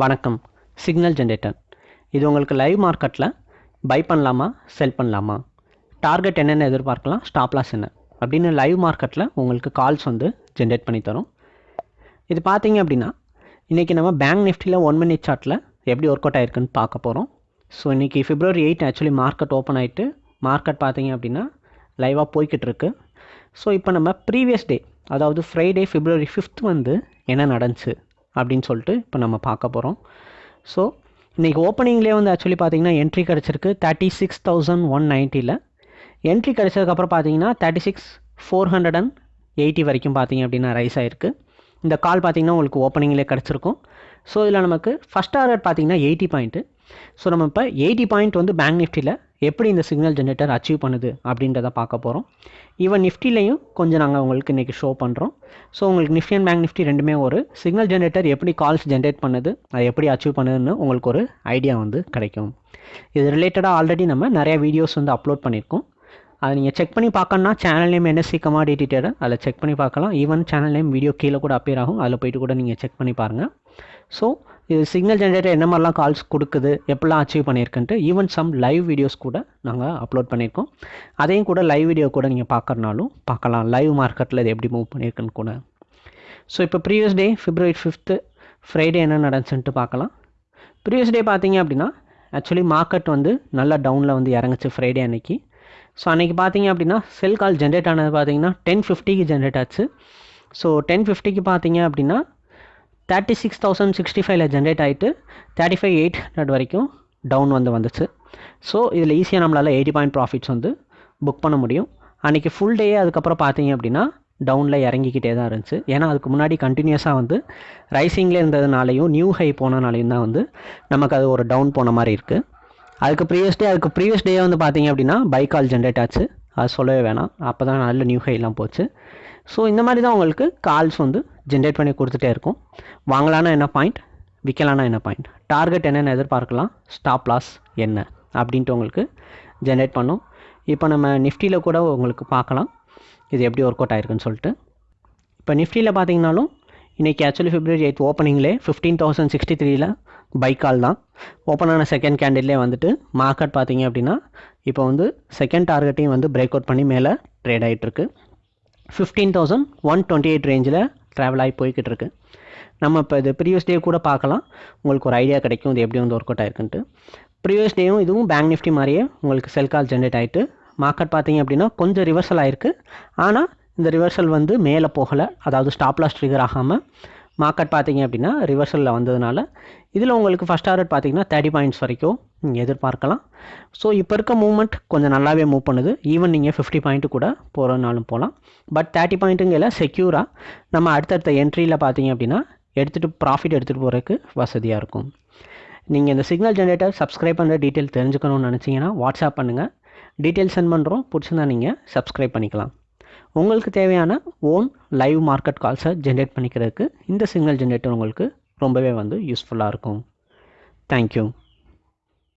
வணக்கம். Signal generator. இது உங்களுக்கு லைவ் மார்க்கெட்டில் பை பண்ணலாமா செல் பண்ணலாமா? டார்கெட் என்னென்ன எதிர்பார்க்கலாம் ஸ்டாப்லாஸ் என்ன? அப்படின்னு லைவ் மார்க்கெட்டில் உங்களுக்கு கால்ஸ் வந்து ஜென்ரேட் பண்ணி தரும். இது பார்த்தீங்க அப்படின்னா இன்றைக்கி நம்ம பேங்க் நிஃப்டியில் ஒன் மினிட் சார்ட்டில் எப்படி ஒர்க் அவுட் ஆயிருக்குன்னு பார்க்க போகிறோம் ஸோ இன்றைக்கி February eight actually market open ஆகிட்டு மார்க்கெட் பார்த்தீங்க அப்படின்னா லைவாக போய்கிட்டு இருக்கு. ஸோ இப்போ நம்ம ப்ரீவியஸ் டே அதாவது ஃப்ரைடே ஃபிப்ரவரி ஃபிஃப்த் வந்து என்ன நடந்துச்சு? அப்படின்னு சொல்லிட்டு இப்போ நம்ம பார்க்க போகிறோம் ஸோ இன்றைக்கி ஓப்பனிங்லேயே வந்து ஆக்சுவலி பார்த்தீங்கன்னா என்ட்ரி கிடச்சிருக்கு. தேர்ட்டி சிக்ஸ் தௌசண்ட் ஒன் நைன்ட்டியில் என்ட்ரி கிடச்சதுக்கப்புறம் பார்த்தீங்கன்னா thirty six four hundred and eighty வரைக்கும் பார்த்தீங்க அப்படின்னா ரைஸ் ஆகிருக்கு இந்த கால் பார்த்தீங்கன்னா உங்களுக்கு ஓப்பனிங்லேயே கிடச்சிருக்கும். ஸோ இதில் நமக்கு ஃபஸ்ட் ஆர்டர் பார்த்தீங்கன்னா எயிட்டி பாயிண்ட்டு ஸோ நம்ம இப்போ எயிட்டி பாயிண்ட் வந்து பேங்க் நிஃப்டியில் எப்படி இந்த சிக்னல் ஜென்ரேட்டர் அச்சீவ் பண்ணுது அப்படின்றத பார்க்க போகிறோம் ஈவன் நிஃப்டிலையும் கொஞ்சம் நாங்கள் உங்களுக்கு இன்றைக்கி ஷோ பண்ணுறோம் ஸோ உங்களுக்கு நிஃப்டி அண்ட் பேங்க் நிஃப்டி ரெண்டுமே ஒரு சிக்னல் ஜென்ரேட்டர் எப்படி கால்ஸ் ஜென்ரேட் பண்ணுது அதை எப்படி அச்சீவ் பண்ணுதுன்னு உங்களுக்கு ஒரு ஐடியா வந்து கிடைக்கும். இது ரிலேட்டடாக ஆல்ரெடி நம்ம நிறைய வீடியோஸ் வந்து அப்லோட் பண்ணியிருக்கோம். அதை நீங்கள் செக் பண்ணி பார்க்கணுன்னா channel name NSC commodity trader அதில் செக் பண்ணி பார்க்கலாம். ஈவன் சேனல் நேம் வீடியோ கீழே கூட அப்பியர் ஆகும். அதில் போயிட்டு கூட நீங்கள் செக் பண்ணி பாருங்கள் ஸோ இது சிக்னல் ஜென்ரேட்டர் என்ன மாதிரிலாம் கால்ஸ் கொடுக்குது எப்படிலாம் அச்சீவ் பண்ணியிருக்குன்ட்டு ஈவன் சம் லைவ் வீடியோஸ் கூட நாங்கள் அப்லோட் பண்ணியிருக்கோம் அதையும் கூட லைவ் வீடியோ கூட நீங்கள் பார்க்குறனாலும் பார்க்கலாம். லைவ் மார்க்கெட்டில் இது எப்படி மூவ் பண்ணியிருக்குன்னு கூட. ஸோ இப்போ previous day February fifth Friday என்ன நடந்துச்சுன்ட்டு பார்க்கலாம். ப்ரீவியஸ் டே பார்த்தீங்க அப்படின்னா ஆக்சுவலி மார்க்கெட் வந்து நல்லா டவுனில் வந்து இறங்குச்சு ஃப்ரைடே அன்னைக்கு. ஸோ அன்றைக்கி பார்த்தீங்க அப்படின்னா செல் கால் ஜென்ரேட் ஆனது பார்த்தீங்கன்னா டென் ஃபிஃப்டிக்கு ஜென்ரேட் ஆச்சு. ஸோ டென் ஃபிஃப்டிக்கு பார்த்தீங்க அப்படின்னா தேர்ட்டி சிக்ஸ் தௌசண்ட் சிக்ஸ்டி ஃபைவ்ல ஜென்ரேட் ஆகிட்டு தேர்ட்டி ஃபைவ் எயிட் ஹண்ட்ரட் வரைக்கும் டவுன் வந்து வந்துச்சு. ஸோ இதில் ஈஸியாக நம்மளால் எயிட்டி பாயிண்ட் ப்ராஃபிட்ஸ் வந்து புக் பண்ண முடியும். அன்றைக்கி ஃபுல் டே அதுக்கப்புறம் பார்த்தீங்க அப்படின்னா டவுனில் இறங்கிக்கிட்டே தான் இருந்துச்சு. ஏன்னா அதுக்கு முன்னாடி கண்டினியூஸாக வந்து ரைசிங்கில் இருந்ததுனாலையும் நியூ ஹை போனனாலையும் தான் வந்து நமக்கு அது ஒரு டவுன் போன மாதிரி இருக்குது அதுக்கு ப்ரீவியஸ் டே அதுக்கு ப்ரீவியஸ் டே வந்து பார்த்தீங்க அப்படின்னா பைக்கால் ஜென்ரேட் ஆச்சு. அது சொல்லவே வேணாம். அப்போ தான் நல்ல நியூ ஹைலாம் போச்சு. ஸோ இந்த மாதிரி தான் உங்களுக்கு கால்ஸ் வந்து ஜென்ரேட் பண்ணி கொடுத்துட்டே இருக்கும். வாங்கலான்னா என்ன பாயிண்ட் விற்கலான்னா என்ன பாயிண்ட் டார்கெட் என்னென்ன எதிர்பார்க்கலாம். ஸ்டாப் லாஸ் என்ன? அப்படின்ட்டு உங்களுக்கு ஜென்ரேட் பண்ணும். இப்போ நம்ம நிஃப்டியில் கூட உங்களுக்கு பார்க்கலாம். இது எப்படி ஒர்க் அவுட் ஆயிருக்குன்னு சொல்லிட்டு. இப்போ நிஃப்டியில் பார்த்தீங்கனாலும் இன்றைக்கி actually February eight ஓப்பனிங்லே fifteen thousand sixty buy buy call தான். ஓப்பன் ஆன செகண்ட் கேண்டில்லே வந்துட்டு மார்க்கெட் பார்த்தீங்க அப்படின்னா இப்போ வந்து செகண்ட் டார்கெட்டையும் வந்து பிரேக் அவுட் பண்ணி மேலே ட்ரேட் ஆகிட்டுருக்கு fifteen thousand one twenty eight ரேஞ்சில் ட்ராவல் ஆகி போய்கிட்டு இருக்கு. நம்ம இப்போ இது ப்ரீவியஸ் டே கூட பார்க்கலாம். உங்களுக்கு ஒரு ஐடியா கிடைக்கும் இது எப்படி வந்து ஒர்க் அவுட் ஆயிருக்குன்ட்டு. ப்ரீவியஸ் டேயும் இதுவும் பேங்க் நிஃப்டி மாதிரியே உங்களுக்கு செல் கால் ஜென்ரேட் ஆகிட்டு மார்க்கெட் பார்த்தீங்க அப்படின்னா கொஞ்சம் ரிவர்சல் ஆயிருக்கு. ஆனால் இந்த ரிவர்சல் வந்து மேலே போகலை. அதாவது ஸ்டாப் லாஸ் ட்ரிகர் ஆகாமல் மார்க்கெட் பார்த்தீங்க அப்படின்னா ரிவர்சலில் வந்ததுனால இதில் உங்களுக்கு ஃபஸ்ட் டார்கெட் பார்த்தீங்கன்னா தேர்ட்டி பாயிண்ட்ஸ் வரைக்கும் நீங்கள் எதிர்பார்க்கலாம். ஸோ இப்போ இருக்க மூவ்மெண்ட் கொஞ்சம் நல்லாவே மூவ் பண்ணுது. ஈவன் நீங்கள் ஃபிஃப்டி பாயிண்ட்டு கூட போகிறனாலும் போகலாம். பட் தேர்ட்டி பாயிண்ட்டுங்கிற செக்யூராக நம்ம அடுத்தடுத்த என்ட்ரியில் பார்த்தீங்க அப்படின்னா எடுத்துகிட்டு ப்ராஃபிட் எடுத்துகிட்டு போகிறதுக்கு வசதியாக இருக்கும். நீங்கள் இந்த சிக்னல் ஜென்ரேட்டர் சப்ஸ்கிரைப் பண்ணுற டீட்டெயில் தெரிஞ்சுக்கணும்னு நினச்சிங்கன்னா வாட்ஸ்அப் பண்ணுங்கள் டீட்டெயில் சென்ட் பண்ணுறோம் பிடிச்சிருந்தா நீங்கள் சப்ஸ்கிரைப் பண்ணிக்கலாம். உங்களுக்கு தேவையான ஓன் லைவ் மார்க்கெட் கால்ஸை ஜென்ரேட் பண்ணிக்கிறதுக்கு இந்த சிக்னல் ஜென்ரேட்டர் உங்களுக்கு ரொம்பவே வந்து யூஸ்ஃபுல்லாக இருக்கும். தேங்க்யூ